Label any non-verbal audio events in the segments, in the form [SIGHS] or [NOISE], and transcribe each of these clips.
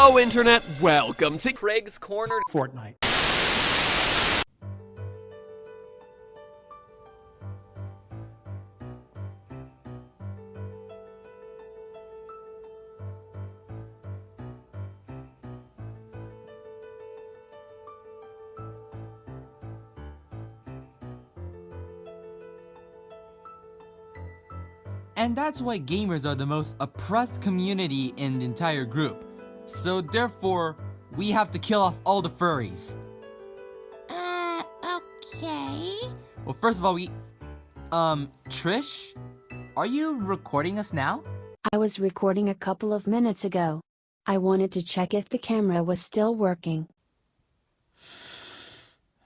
Internet, welcome to Craig's Corner Fortnite. And that's why gamers are the most oppressed community in the entire group. So therefore, we have to kill off all the furries. Uh, okay. Well, first of all, we... Um, Trish? Are you recording us now? I was recording a couple of minutes ago. I wanted to check if the camera was still working.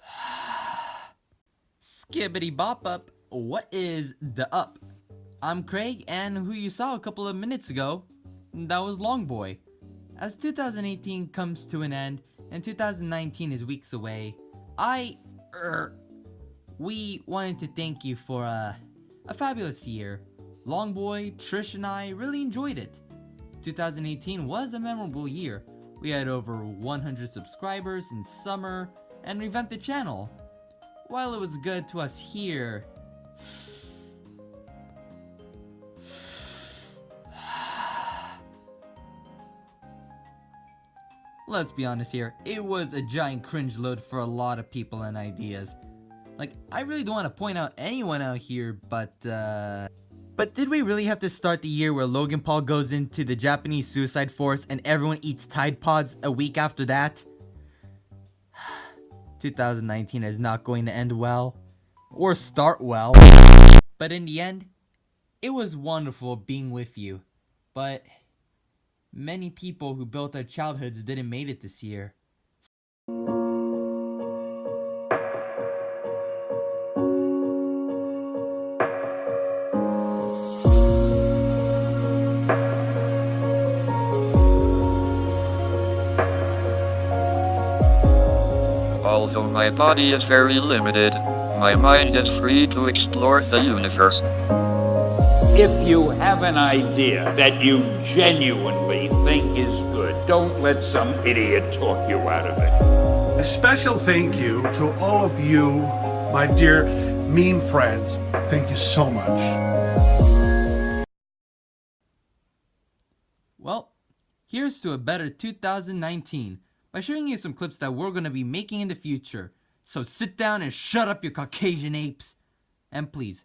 [SIGHS] Skibbity bop up, what is the up? I'm Craig, and who you saw a couple of minutes ago, that was Longboy. As 2018 comes to an end, and 2019 is weeks away, I, er, we wanted to thank you for a, a fabulous year. Longboy, Trish, and I really enjoyed it. 2018 was a memorable year. We had over 100 subscribers in summer, and revamped the channel. While it was good to us here, Let's be honest here, it was a giant cringe load for a lot of people and ideas. Like, I really don't want to point out anyone out here, but, uh... But did we really have to start the year where Logan Paul goes into the Japanese suicide force and everyone eats Tide Pods a week after that? [SIGHS] 2019 is not going to end well. Or start well. But in the end, it was wonderful being with you. But many people who built their childhoods didn't make it this year. Although my body is very limited, my mind is free to explore the universe. If you have an idea that you genuinely think is good, don't let some idiot talk you out of it. A special thank you to all of you, my dear meme friends. Thank you so much. Well, here's to a better 2019 by showing you some clips that we're going to be making in the future. So sit down and shut up your Caucasian apes. And please,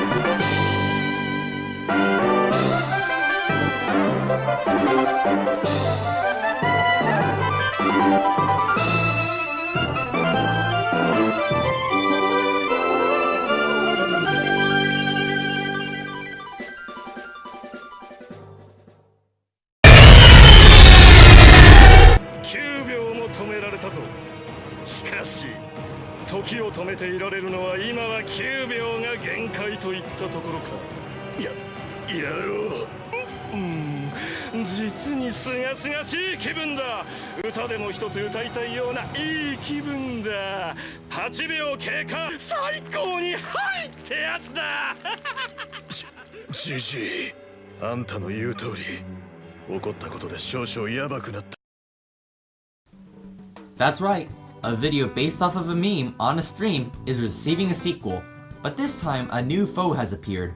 を止めていられるのは今は9秒が限界といったところか。ややろう。うん。実にすがすがしい気分だ。歌でも一つ歌いたいようないい気分だ。8秒経過最高にはいってやつだ [LAUGHS] じじい。あんたの言う通り起こったことで少々ヤバくなった。That's right, a video based off of a meme on a stream is receiving a sequel, but this time a new foe has appeared.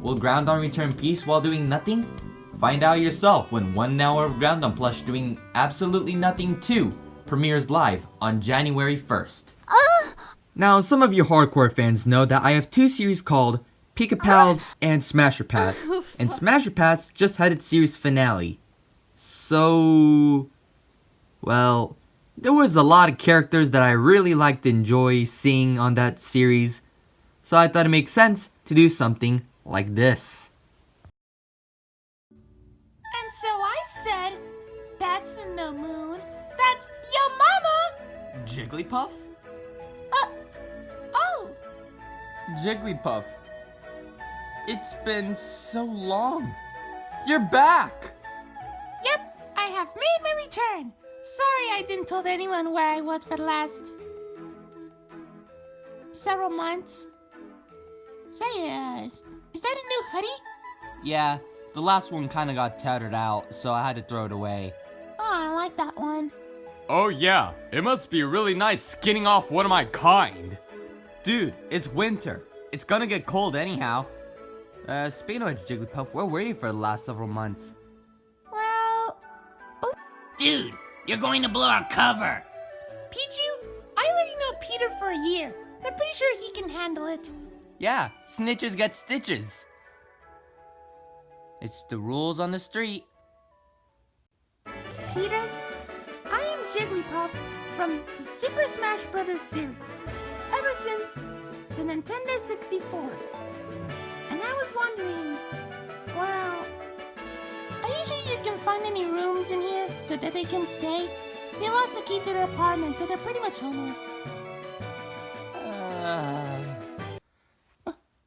Will Groudon return peace while doing nothing? Find out yourself when one hour of Groudon plush doing absolutely nothing 2 premieres live on January 1st. Ah! Now, some of you hardcore fans know that I have two series called Pika Pals ah! and Smasher Pass, [LAUGHS] and Smasher Pass just had its series finale. So... Well, there was a lot of characters that I really liked to enjoy seeing on that series, so I thought it makes sense to do something like this. And so I said, that's no moon, that's your mama! Jigglypuff? Uh, oh, Jigglypuff. It's been so long. You're back! Yep, I have made my return. Sorry I didn't told anyone where I was for the last several months. Say, uh, is, is that a new hoodie? Yeah, the last one kinda got tattered out, so I had to throw it away. Oh, I like that one. Oh yeah, it must be really nice skinning off one of my kind. Dude, it's winter. It's gonna get cold anyhow. Uh, speaking of Jigglypuff, where were you for the last several months? Well, Dude, you're going to blow our cover. Pichu, I already know Peter for a year. I'm pretty sure he can handle it. Yeah, snitches get stitches. It's the rules on the street. Peter, I am Jigglypuff from the Super Smash Bros. series, ever since the Nintendo 64. And I was wondering, well, are you sure you can find any rooms in here so that they can stay? They lost the key to their apartment, so they're pretty much homeless. Uh...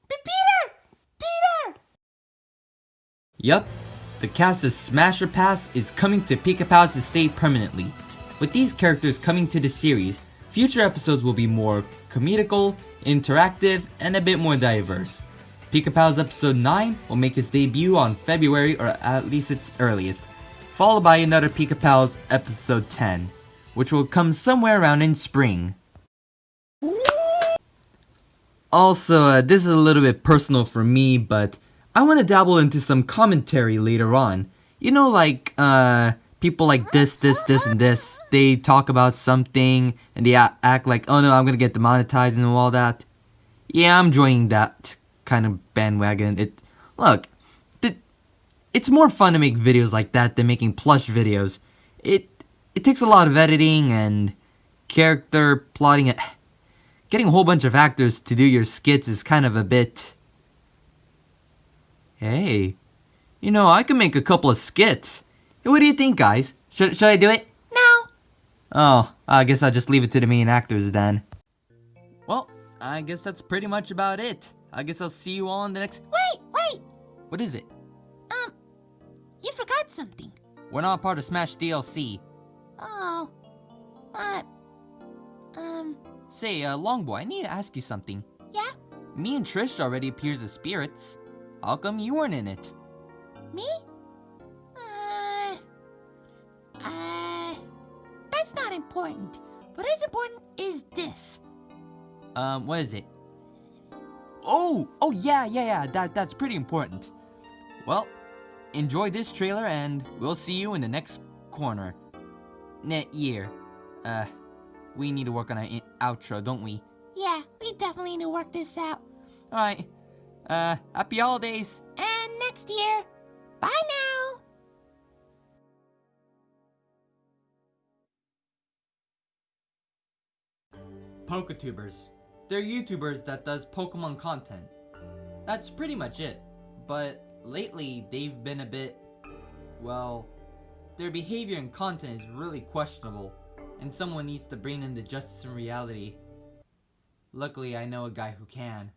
Peter! Peter! Yup, the cast of Smasher Pass is coming to Pika Pal's estate permanently. With these characters coming to the series, future episodes will be more comedical, interactive, and a bit more diverse. Pika Pal's episode 9 will make its debut on February or at least its earliest, followed by another Pika Pal's episode 10, which will come somewhere around in spring. Also, uh, this is a little bit personal for me, but I want to dabble into some commentary later on. You know, like, uh, people like this, this, this, and this, they talk about something, and they act like, oh no, I'm gonna get demonetized and all that. Yeah, I'm joining that kind of bandwagon. It, look, th- it's more fun to make videos like that than making plush videos. It, it takes a lot of editing and character plotting. It, getting a whole bunch of actors to do your skits is kind of a bit. Hey, you know, I can make a couple of skits. What do you think, guys? Should, should I do it? No. Oh, I guess I'll just leave it to the main actors then. Well, I guess that's pretty much about it. I guess I'll see you all in the next. Wait, wait. What is it? Um, you forgot something. We're not part of Smash DLC. Oh. What? Um, Say, uh, Longboy, I need to ask you something. yeah? Me and Trish already appears as spirits. How come you weren't in it? Me? Uh, uh, that's not important. What is important is this. Um, what is it? Oh, oh yeah, yeah, yeah, that, that's pretty important. Well, enjoy this trailer and we'll see you in the next corner. Net year. Uh, we need to work on our outro, don't we? Yeah, we definitely need to work this out. Alright. Uh, happy holidays! And next year, bye now. Poketubers. They're YouTubers that does Pokemon content. That's pretty much it. But lately, they've been a bit... Well, their behavior and content is really questionable, and someone needs to bring in the justice and reality. Luckily, I know a guy who can.